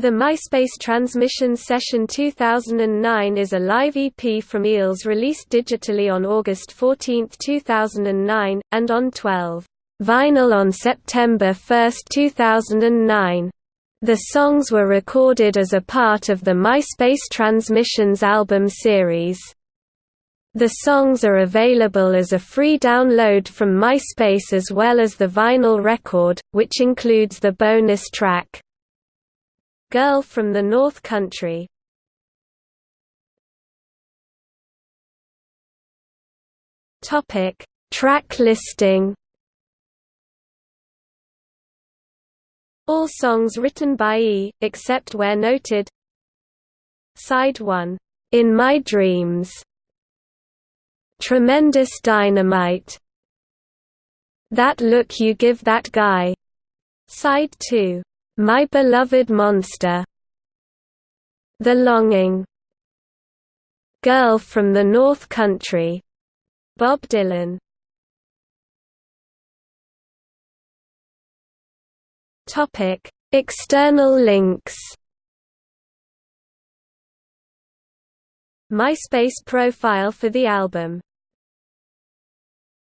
The MySpace Transmission Session 2009 is a live EP from Eels released digitally on August 14, 2009, and on 12 vinyl on September 1, 2009. The songs were recorded as a part of the MySpace Transmissions album series. The songs are available as a free download from MySpace as well as the vinyl record, which includes the bonus track. Girl from the North Country Topic: Track listing. All songs written by E, except where noted. Side 1, In My Dreams. Tremendous Dynamite. That Look You Give That Guy. Side 2, my Beloved Monster. The Longing. Girl from the North Country. Bob Dylan. Topic. External links. MySpace profile for the album